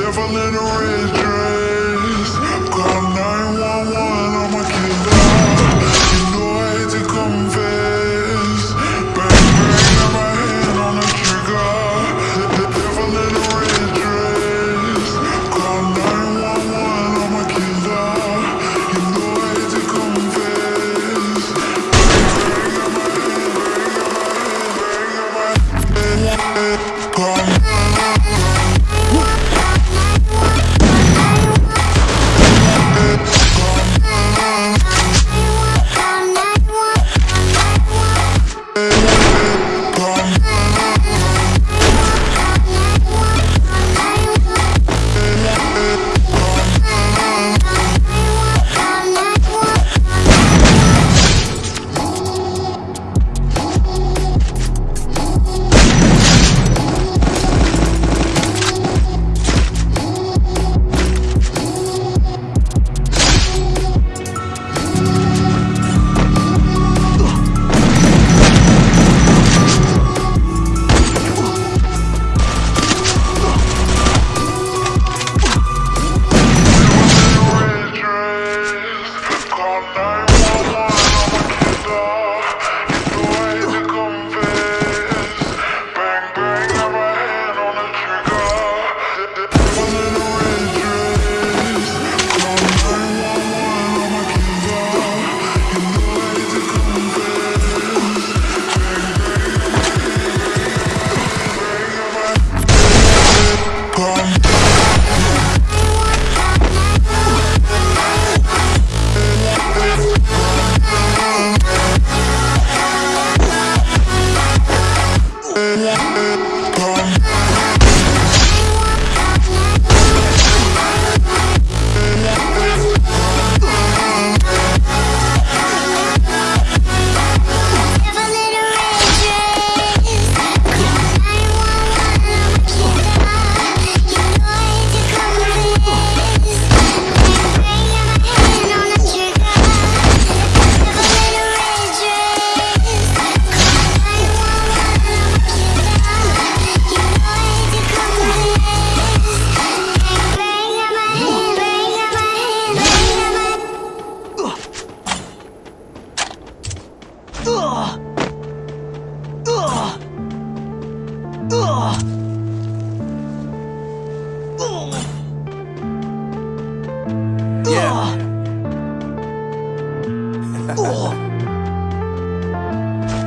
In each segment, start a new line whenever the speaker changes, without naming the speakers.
Several in the range.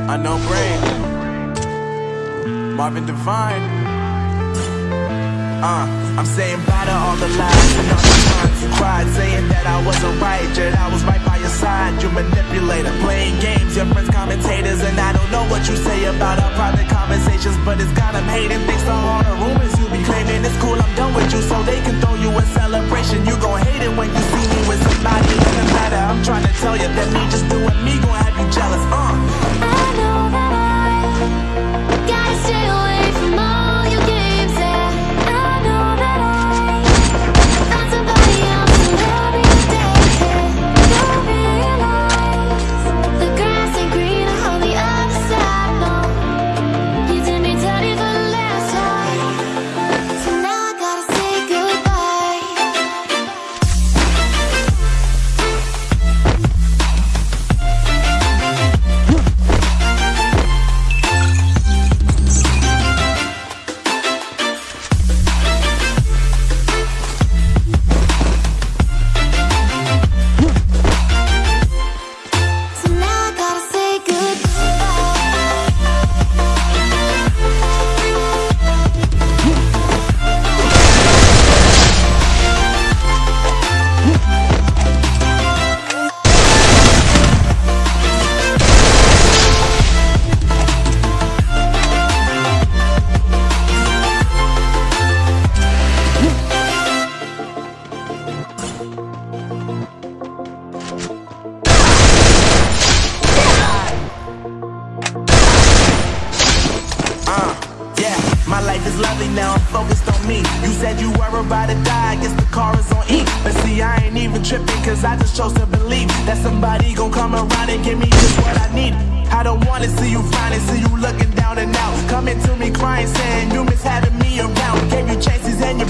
Unknown brain. Marvin Devine. Uh, I'm saying bye to all the lies and all the times you cried, saying that I wasn't right, yet I was right by your side. You manipulator, playing games, your friends commentators, and I don't know what you say about our private conversations, but it's got them hating. Thanks to all the rumors you be claiming, it's cool. I'm done with you, so they can throw you a celebration. You gon' hate it when you see me with somebody. Doesn't matter. I'm trying to tell you that me just doing me gon' have you jealous. Uh. Focused on me. You said you were about to die, I guess the car is on E. But see, I ain't even tripping, cause I just chose to believe that somebody gon' come around and give me just what I need. I don't wanna see you finally see you looking down and out. Coming to me crying, saying you miss having me around. Gave you chances and you